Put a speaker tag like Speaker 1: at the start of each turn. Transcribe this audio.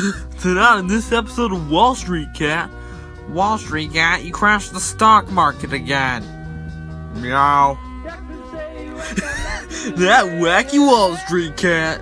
Speaker 1: Tonight in this episode of Wall Street Cat. Wall Street Cat, you crashed the stock market again. Meow. that wacky Wall Street Cat.